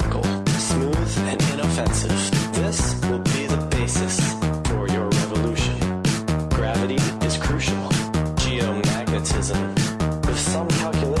circle, smooth and inoffensive. This will be the basis for your revolution. Gravity is crucial. Geomagnetism. With some calculation,